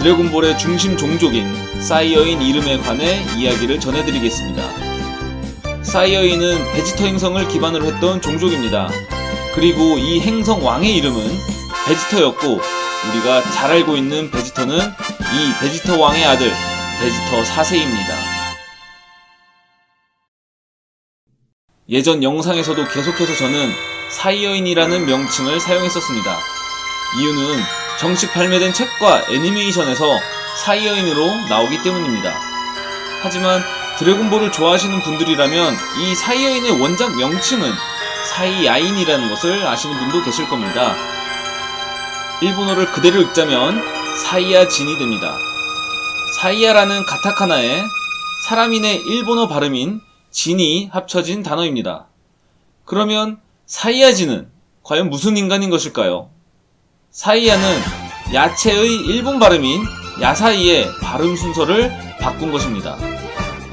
드래곤볼의 중심 종족인 사이어인 이름에 관해 이야기를 전해드리겠습니다. 사이어인은 베지터 행성을 기반으로 했던 종족입니다. 그리고 이 행성 왕의 이름은 베지터였고 우리가 잘 알고 있는 베지터는 이 베지터 왕의 아들 베지터 4세입니다. 예전 영상에서도 계속해서 저는 사이어인이라는 명칭을 사용했었습니다. 이유는 정식 발매된 책과 애니메이션에서 사이어인으로 나오기 때문입니다. 하지만 드래곤볼을 좋아하시는 분들이라면 이 사이어인의 원작 명칭은 사이야인이라는 것을 아시는 분도 계실 겁니다. 일본어를 그대로 읽자면 사이야진이 됩니다. 사이야라는 가타카나에 사람인의 일본어 발음인 진이 합쳐진 단어입니다. 그러면 사이야진은 과연 무슨 인간인 것일까요? 사이야는 야채의 일본 발음인 야사이의 발음 순서를 바꾼 것입니다.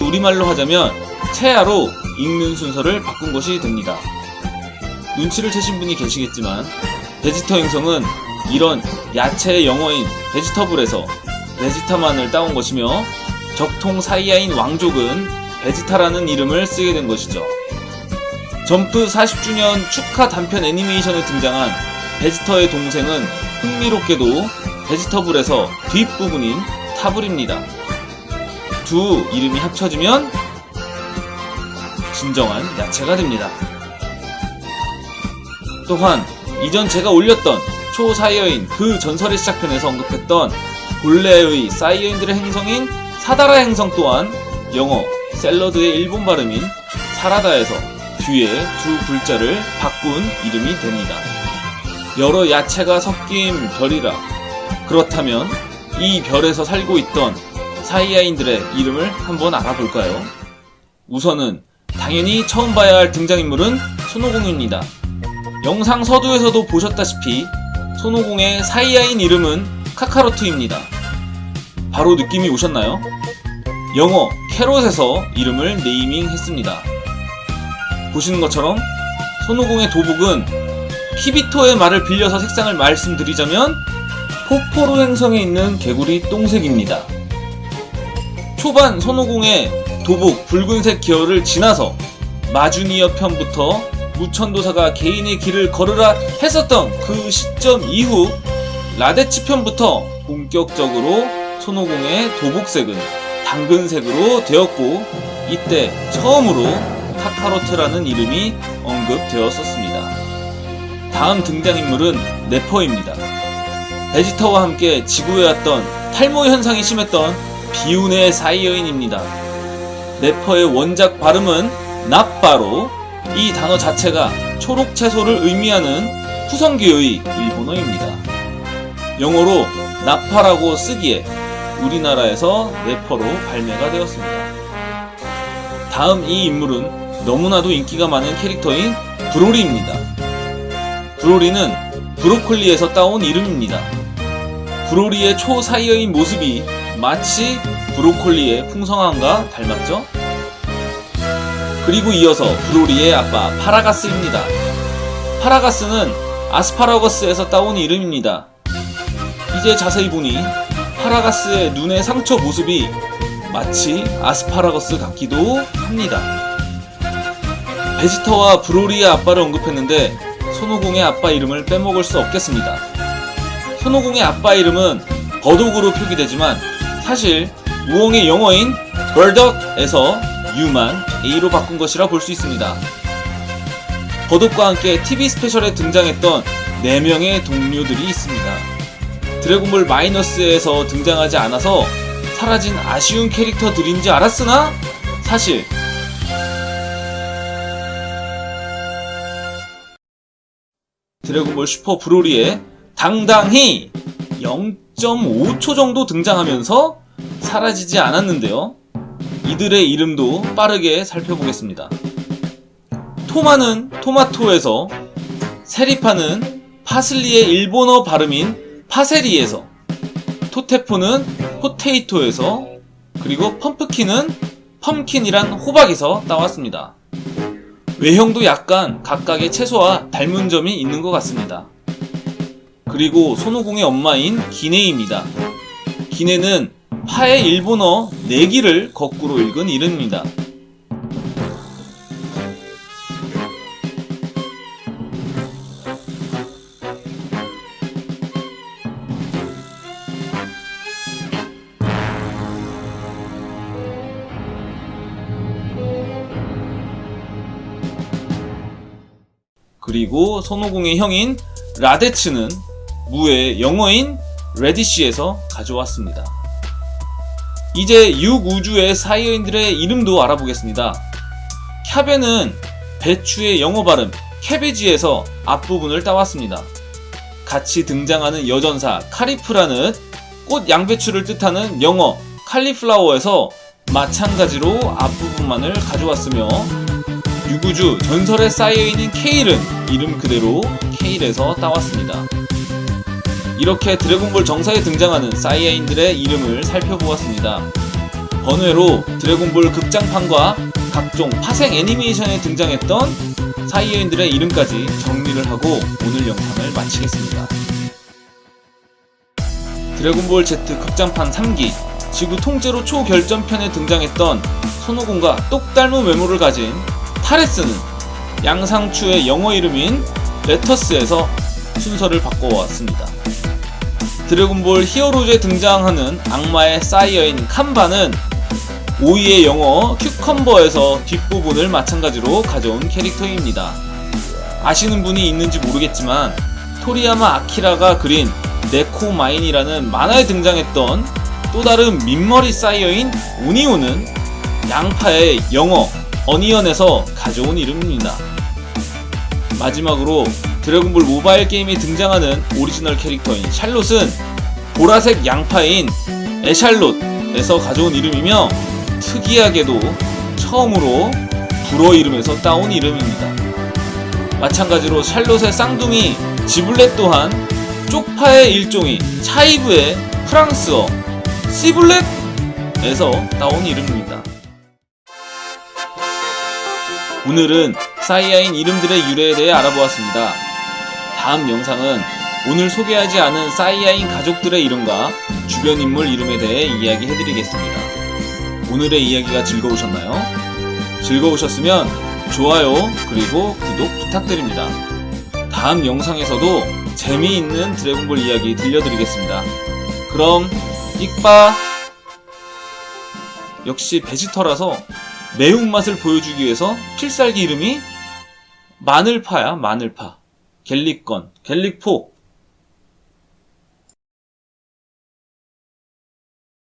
우리말로 하자면 채야로 읽는 순서를 바꾼 것이 됩니다. 눈치를 채신 분이 계시겠지만 베지터 행성은 이런 야채의 영어인 베지터블에서 베지타만을 따온 것이며 적통 사이야인 왕족은 베지타라는 이름을 쓰게 된 것이죠. 점프 40주년 축하 단편 애니메이션에 등장한 베지터의 동생은 흥미롭게도 베지터블에서 뒷부분인 타블입니다. 두 이름이 합쳐지면 진정한 야채가 됩니다. 또한 이전 제가 올렸던 초사이어인 그 전설의 시작편에서 언급했던 본래의 사이어인들의 행성인 사다라 행성 또한 영어 샐러드의 일본 발음인 사라다에서 뒤에 두 글자를 바꾼 이름이 됩니다. 여러 야채가 섞인 별이라 그렇다면 이 별에서 살고 있던 사이아인들의 이름을 한번 알아볼까요? 우선은 당연히 처음 봐야 할 등장인물은 손오공입니다. 영상 서두에서도 보셨다시피 손오공의 사이아인 이름은 카카로트입니다. 바로 느낌이 오셨나요? 영어 캐롯에서 이름을 네이밍 했습니다. 보시는 것처럼 손오공의 도복은 키비토의 말을 빌려서 색상을 말씀드리자면 포포로 행성에 있는 개구리 똥색입니다. 초반 손오공의 도복 붉은색 계열을 지나서 마주니어 편부터 무천도사가 개인의 길을 걸으라 했었던 그 시점 이후 라데치 편부터 본격적으로 손오공의 도복색은 당근색으로 되었고 이때 처음으로 카카로트라는 이름이 언급되었었습니다. 다음 등장인물은 네퍼입니다. 베지터와 함께 지구에 왔던 탈모 현상이 심했던 비운의 사이어인입니다. 네퍼의 원작 발음은 나빠로 이 단어 자체가 초록 채소를 의미하는 후성기의 일본어입니다. 영어로 나파라고 쓰기에 우리나라에서 네퍼로 발매가 되었습니다. 다음 이 인물은 너무나도 인기가 많은 캐릭터인 브로리입니다. 브로리는 브로콜리에서 따온 이름입니다. 브로리의 초사이어인 모습이 마치 브로콜리의 풍성함과 닮았죠? 그리고 이어서 브로리의 아빠 파라가스입니다. 파라가스는 아스파라거스에서 따온 이름입니다. 이제 자세히 보니 파라가스의 눈의 상처 모습이 마치 아스파라거스 같기도 합니다. 베지터와 브로리의 아빠를 언급했는데 손오공의 아빠 이름을 빼먹을 수 없겠습니다. 손오공의 아빠 이름은 버독으로 표기되지만 사실 우엉의 영어인 벌덕에서 U만 A로 바꾼 것이라 볼 수 있습니다. 버독과 함께 TV 스페셜에 등장했던 4명의 동료들이 있습니다. 드래곤볼 마이너스에서 등장하지 않아서 사라진 아쉬운 캐릭터들인 지 알았으나 사실 드래곤볼 슈퍼 브로리에 당당히 0.5초 정도 등장하면서 사라지지 않았는데요. 이들의 이름도 빠르게 살펴보겠습니다. 토마는 토마토에서, 세리파는 파슬리의 일본어 발음인 파세리에서, 토테포는 포테이토에서, 그리고 펌프킨은 펌킨이란 호박에서 따왔습니다. 외형도 약간 각각의 채소와 닮은 점이 있는 것 같습니다. 그리고 손오공의 엄마인 기네입니다. 기네는 파의 일본어 내기를 거꾸로 읽은 이름입니다. 그리고 손오공의 형인 라데츠는 무의 영어인 레디쉬에서 가져왔습니다. 이제 6우주의 사이어인들의 이름도 알아보겠습니다. 캬베는 배추의 영어 발음 캐베지에서 앞부분을 따왔습니다. 같이 등장하는 여전사 카리프라는 꽃 양배추를 뜻하는 영어 칼리플라워에서 마찬가지로 앞부분만을 가져왔으며 유구주 전설에 쌓여있는 케일은 이름 그대로 케일에서 따왔습니다. 이렇게 드래곤볼 정사에 등장하는 사이아인들의 이름을 살펴보았습니다. 번외로 드래곤볼 극장판과 각종 파생 애니메이션에 등장했던 사이아인들의 이름까지 정리를 하고 오늘 영상을 마치겠습니다. 드래곤볼 Z 극장판 3기 지구 통째로 초결전편에 등장했던 손오공과 똑 닮은 외모를 가진 타레스는 양상추의 영어 이름인 레터스에서 순서를 바꿔왔습니다. 드래곤볼 히어로즈에 등장하는 악마의 사이어인 칸바는 오이의 영어 큐컴버에서 뒷부분을 마찬가지로 가져온 캐릭터입니다. 아시는 분이 있는지 모르겠지만 토리야마 아키라가 그린 네코마인이라는 만화에 등장했던 또 다른 민머리 사이어인 오니오는 양파의 영어 onion에서 가져온 이름입니다. 마지막으로 드래곤볼 모바일 게임에 등장하는 오리지널 캐릭터인 샬롯은 보라색 양파인 échalote에서 가져온 이름이며 특이하게도 처음으로 불어 이름에서 따온 이름입니다. 마찬가지로 샬롯의 쌍둥이 지블렛 또한 쪽파의 일종인 차이브의 프랑스어 시블렛에서 따온 이름입니다. 오늘은 사이아인 이름들의 유래에 대해 알아보았습니다. 다음 영상은 오늘 소개하지 않은 사이아인 가족들의 이름과 주변 인물 이름에 대해 이야기해드리겠습니다. 오늘의 이야기가 즐거우셨나요? 즐거우셨으면 좋아요 그리고 구독 부탁드립니다. 다음 영상에서도 재미있는 드래곤볼 이야기 들려드리겠습니다. 그럼 익바 역시 베지터라서 매운맛을 보여주기 위해서 필살기 이름이 마늘파야 마늘파. 갤릭건 갤릭포